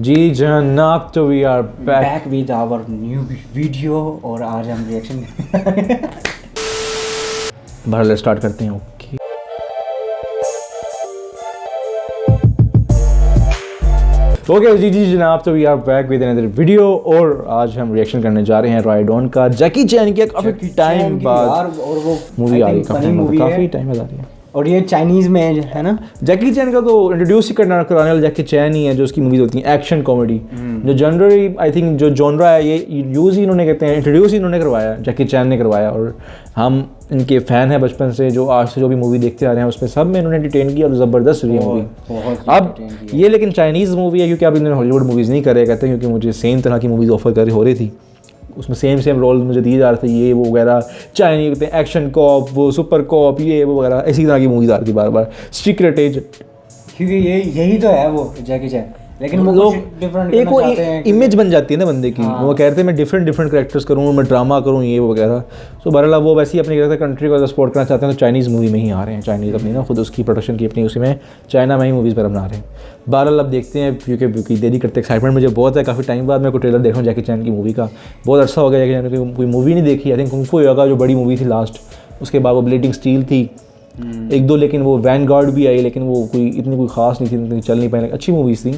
जी जनाब तो we are back back with our new video और आज हम रिएक्शन भर स्टार्ट करते हैं ओके ओके जी जी जनाब तो we are back with another video और आज हम रिएक्शन करने जा रहे हैं राइडोन का। जैकी चैन की काफ़ी टाइम बाद और वो मूवी आ रही है काफ़ी टाइम बाद आ रही है। और ये चाइनीज़ में है ना? जैकी चैन का तो इंट्रोड्यूस ही करना कराने वाला जैकी चैन ही है जो उसकी मूवीज़ होती हैं एक्शन कॉमेडी जो जनरली आई थिंक जो जॉनरा है ये यूज़ ही इन्होंने कहते हैं इंट्रोड्यूस ही इन्होंने करवाया जैकी चैन ने करवाया और हम इनके फ़ैन हैं बचपन से जो आज से जो भी मूवी देखते आ रहे हैं उसमें सब में इन्होंने डिटेन किया और ज़बरदस्त हुई मूवी अब ये लेकिन चाइनीज़ मूवी है क्योंकि अब इन्होंने हॉलीवुड मूवीज़ नहीं करे कहते क्योंकि मुझे सेम तरह की मूवीज़ ऑफ़र कर हो रही थी। उसमें सेम सेम रोल मुझे दिए जा रहे थे, ये, वो, वगैरह। चाइनी कहते एक्शन कॉप वो सुपर कॉप ये, वो, वगैरह, इसी तरह की मूवीज़ आ रही थी बार बार। सीक्रेट एज क्योंकि ये, यही तो है वो जैकी चैन लेकिन वो लोग डिफरेंट एक वो इमेज बन जाती है ना बंदे की। वो कहते हैं मैं डिफरेंट डिफरेंट करेक्टर्स करूँ मैं ड्रामा करूँ ये वगैरह। तो बहरहाल वो वैसे ही अपनी कहते कंट्री को सपोर्ट करना चाहते हैं तो चाइनीज़ मूवी में ही आ रहे हैं। चाइनीज़ अपनी ना खुद उसकी प्रोडक्शन की अपनी उसी में चाइना में ही मूवीज़ पर बना रहे हैं। बहरहाल अब देखते हैं क्योंकि क्योंकि देरी करते एक्साइटमेंट मुझे बहुत है। काफ़ी टाइम बाद मैं को ट्रेलर देखा हूँ जैकी चैन की मूवी का। बहुत अच्छा हो गया जैकी चैन की कोई मूवी नहीं देखी। आई थिंक कुंफू योगा जो बड़ी मूवी थी लास्ट उसके बाद वो ब्लीडिंग स्टील थी। एक दो लेकिन वो वैन गार्ड भी आई लेकिन वो कोई इतनी कोई खास नहीं थी इतनी चल नहीं पाई। अच्छी मूवीज़ थी।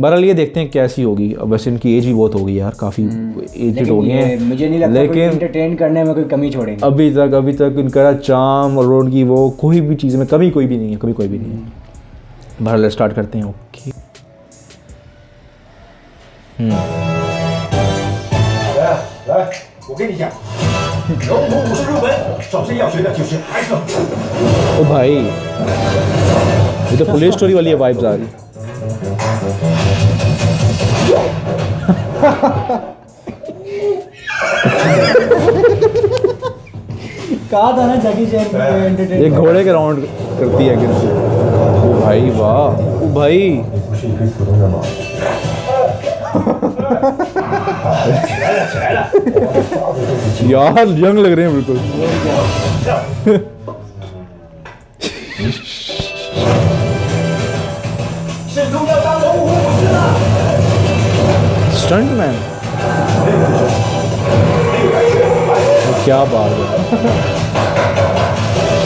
बहरहाल ये देखते हैं कैसी होगी। अब वैसे इनकी एज भी बहुत हो गई यार काफ़ी एजड हो गई हैं। मुझे नहीं लगता लेकिन एंटरटेन करने में कोई कमी छोड़ेंगे। अभी तक अभी तक इनका चाम और रोड की वो कोई भी चीज़ में कमी कोई भी नहीं है कभी कोई भी नहीं है। बहरहाल स्टार्ट करते हैं ओके। 来来，我跟你讲，龙虎武术入门，首先要学的就是 X。 ओ भाई ये तो पुलिस स्टोरी वाली वाइब्स आ रही कहा था ना जैकी चैन एंटरटेन ये घोड़े के राउंड करती है गिर ओ भाई वाह ओ भाई यार यंग लग रहे हैं बिल्कुल। स्टंट मैन क्या बात है?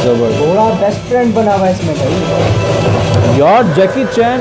ज़बरदस्त। थोड़ा बेस्ट फ्रेंड बना हुआ इसमें भाई। यार जैकी चैन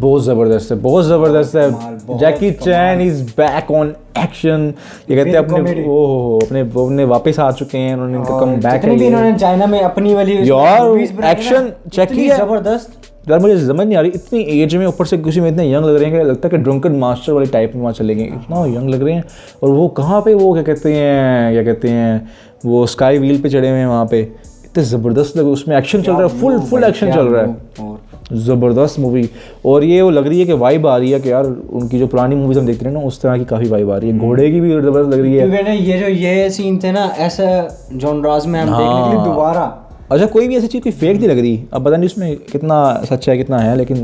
बहुत ज़बरदस्त है बहुत ज़बरदस्त है। Jackie Chan is back on action ये कहते हैं अपने. ओ हो अपने वो अपने वापस आ चुके हैं उन्होंने इनका कम बैक जितनी भी इन्होंने चाइना में अपनी वाली यार, movies बनाई ना, action check इतनी किया। ज़बरदस्त। यार मुझे समझ नहीं आ रही इतनी एज में ऊपर से किसी में इतने यंग लग रहे हैं कि लगता है कि ड्रंकन मास्टर वाले टाइप में वहाँ चले गए। इतना यंग लग रहे हैं। और वो कहाँ पे वो क्या कहते हैं क्या कहते हैं वो स्काई व्हील पे चढ़े हुए हैं वहाँ पे। इतने ज़बरदस्त लगे उसमें एक्शन चल रहा है फुल फुल एक्शन चल रहा है। ज़बरदस्त मूवी और ये वो लग रही है कि वाइब आ रही है कि यार उनकी जो पुरानी मूवीज़ हम देखते हैं ना उस तरह की काफ़ी वाइब आ रही है। घोड़े की भी ज़बरदस्त लग रही है। ये जो ये सीन थे ना ऐसा जॉनराज में हम देखने के लिए हाँ। दोबारा। अच्छा कोई भी ऐसी चीज़ कोई फेक नहीं लग रही। अब पता नहीं उसमें कितना सच है कितना है लेकिन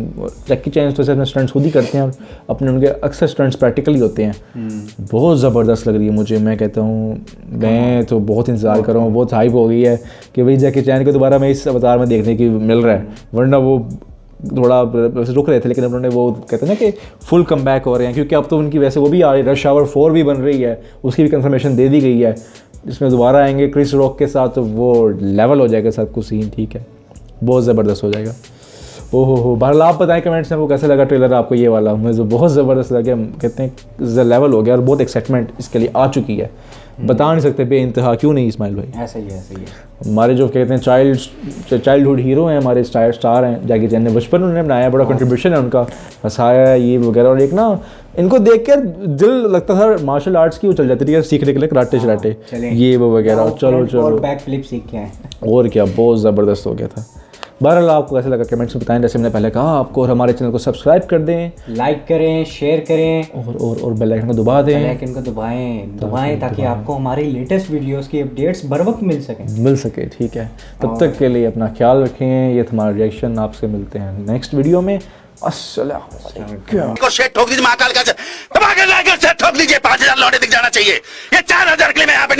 जैकी चैन तो अपने स्टंट्स खुद ही करते हैं और अपने उनके अक्सर स्टंट्स प्रैक्टिकली होते हैं। बहुत ज़बरदस्त लग रही है मुझे मैं कहता हूँ मैं तो बहुत इंतज़ार कर रहा हूँ बहुत हाइप हो गई है कि भाई जैकी चैन को दोबारा मैं इस अवतार में देखने की मिल रहा है। वरना वो थोड़ा रुक रहे थे, लेकिन उन्होंने वो कहते हैं ना कि फुल कम बैक हो रहे हैं, क्योंकि अब तो उनकी वैसे वो भी आ रही है रश आवर फोर भी बन रही है, उसकी भी कंफर्मेशन दे दी गई है। जिसमें दोबारा आएँगे क्रिस रॉक के साथ तो वो लेवल हो जाएगा सब कुछ सीन ठीक है? बहुत ज़बरदस्त हो जाएगा। ओहो हो, बहरहाल आप बताएँ कमेंट्स में वो कैसा लगा ट्रेलर आपको ये वाला? मुझे तो बहुत ज़बरदस्त लगा कहते हैं लेवल हो गया और बहुत एक्साइटमेंट इसके लिए आ चुकी है। बता नहीं सकते बे इंतहा क्यों नहीं इस्माइल भाई? ऐसा ही है ऐसा ही है। हमारे जो कहते हैं चाइल्ड चाइल्डहुड हीरो हैं हमारे स्टार स्टार हैं जैकी चैन ने बचपन में उन्होंने बनाया बड़ा कंट्रीब्यूशन है उनका। हंसाया ये वगैरह और एक ना इनको देख कर दिल लगता था मार्शल आर्ट्स की वो चल जाती थी सीखने के लिए कराटे चलाटे चलें। ये वो वगैरह चलो चलो। बैक फ्लिप सीख के और क्या बहुत ज़बरदस्त हो गया था। बहरहाल आपको कैसा लगा कमेंट्स में बताएँ जैसे मैंने पहले कहा आपको और हमारे चैनल को सब्सक्राइब कर दें। लाइक करें शेयर करें। और और और बेल आइकन को दबा दें। बेल आइकन को दबाएँ दबाएँ ताकि आपको हमारी लेटेस्ट वीडियोस की अपडेट्स बर वक्त मिल सकें। मिल सके ठीक है। तब तक के लिए अपना ख्याल रखें ये हमारा रिएक्शन आपसे मिलते हैं नेक्स्ट वीडियो में। ठोक दीजिए महाकाल का दबा के लाकर ठोक दीजिए पाँच हज़ार लौटे दिख जाना चाहिए। ये चार हज़ार के लिए मैं यहाँ पे